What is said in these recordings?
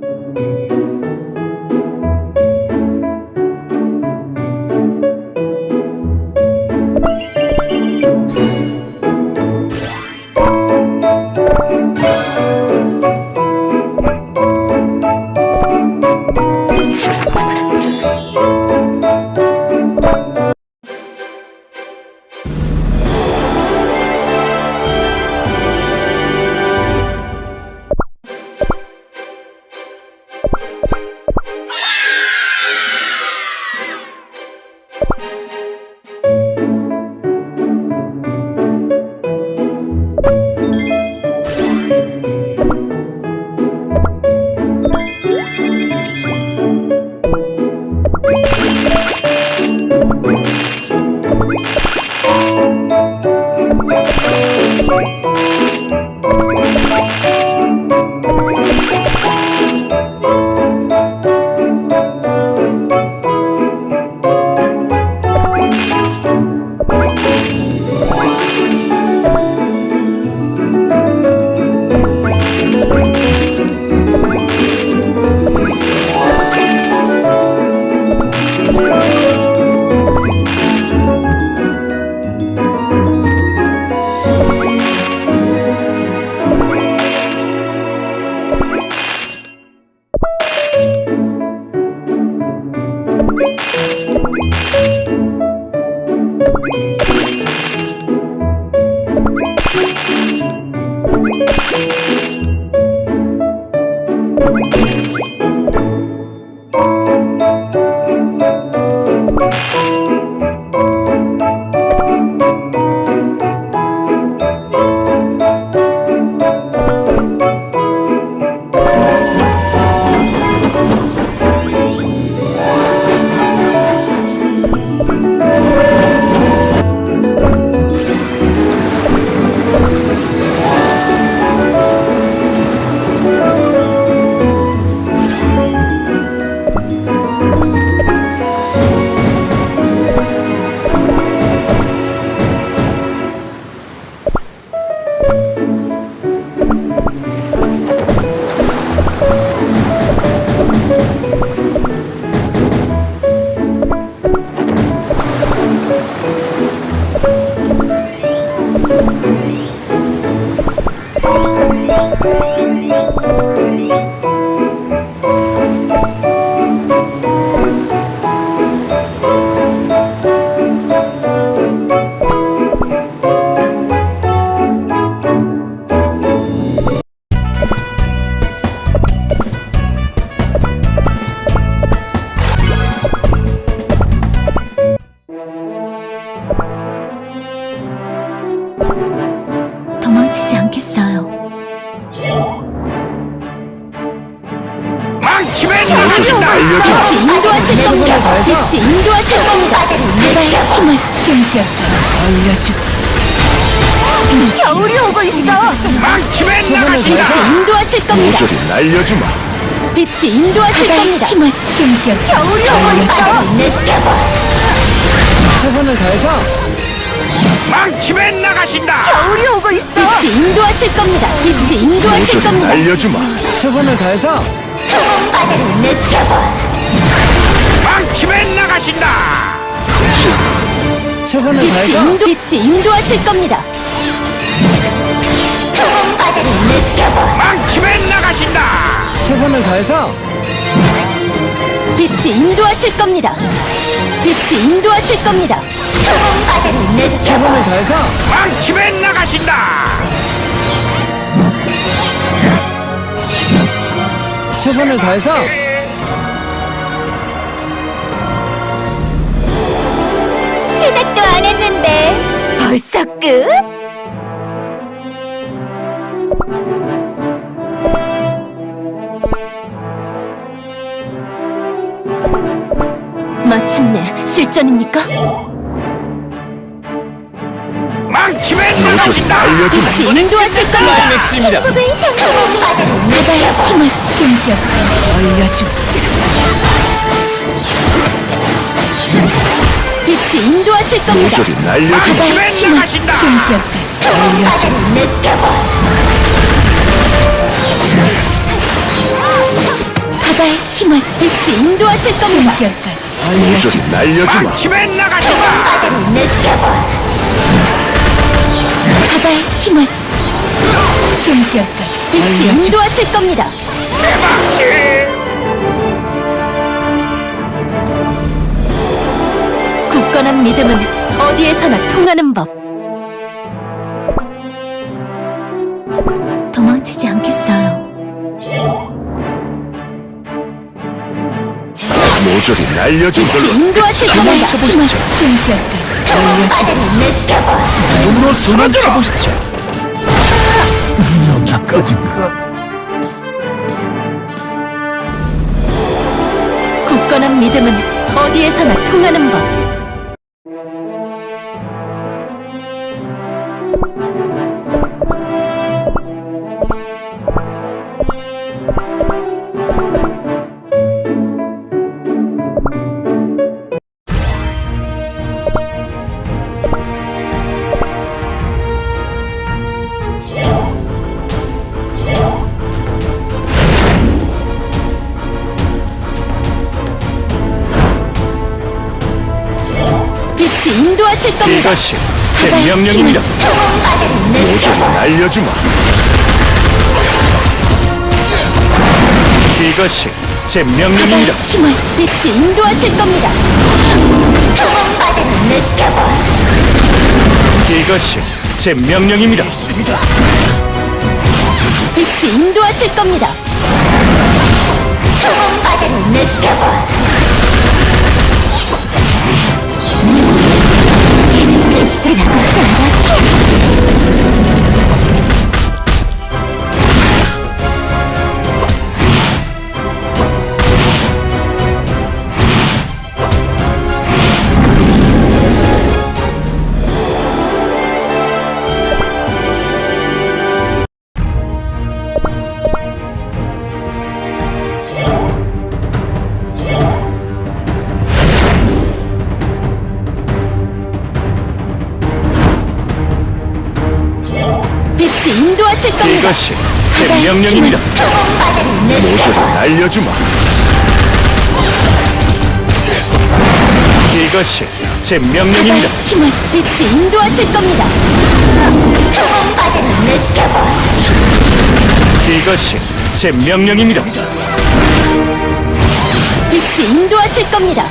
도망 치 바다의 힘을 숨결까지 올려주고 겨울이 오고 있어. 망치면 나가신다! 빛이 인도하실 겁니다. 모조리 날려주마. 빛이 인도하실 겁니다. 힘을 숨결 겨울이 오고 있어. 최선을 다해서 망치면 나가신다! 겨울이 오고 있어. 빛이 인도하실 겁니다. 빛이 인도하실 모조리 겁니다. 날려주마. 최선을 다해서 망치면 나가신다! 최선을 다해서 인도 빛이 인도하실 겁니다. 망치면 나가신다! 최선을 다해서 빛이 인도하실 겁니다. 빛이 인도하실 겁니다. 최선을 다해서 망치면 나가신다! 최선을 다해서 안 했는데 벌써 끝? 마침내 실전입니까? 망치면. 빛이 인도하실 겁니다. 맥스입니다. 바다의 힘을 숨결까지 올려주고 빛이 인도하실 겁니다. 모조리 나가신다! 숨결까지 올려주고 바다의 힘을 빛이 인도하실 겁니다. 숨결까지 모조리 날려주마 망치면 나가신다. 바다의 힘을 숨결까지 빛이 인도하실 겁니다. 대박지. 굳건한 믿음은 어디에서나 통하는 법. 도망치지 않겠어요. 모조리 날려준 걸로 인도하실 겁니다. 힘을 숨결까지 몸으로 손을 쳐보시죠 여기까지인가 굳건한 믿음은 어디에서나 통하는 법. 다. 이것이 제 명령입니다 모조리 날려주마 이것이 제 명령입니다 힘을 빛이 인도하실 겁니다. 이것이 제 명령입니다 빛이 인도하실 겁니다. 쓸쓸하 고 생각해. 빛이 이것이 제 명령입니다. 모조리 날려주마. 이것이 제 명령입니다. 힘을 빛이 인도하실 겁니다. 이것이 제 명령입니다. 빛이 인도하실 겁니다.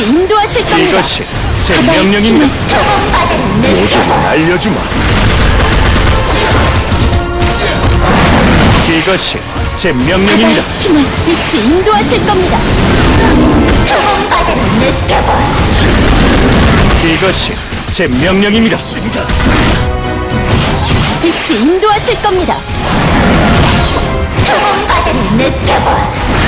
빛이 인도하실 겁니다. 이것이 제 명령입니다. 모조리 날려주마. 이것이 제 명령입니다. 힘을 빛이 인도하실 겁니다. 이것이 제 명령입니다. 빛이 인도하실 겁니다. 쓸쓸하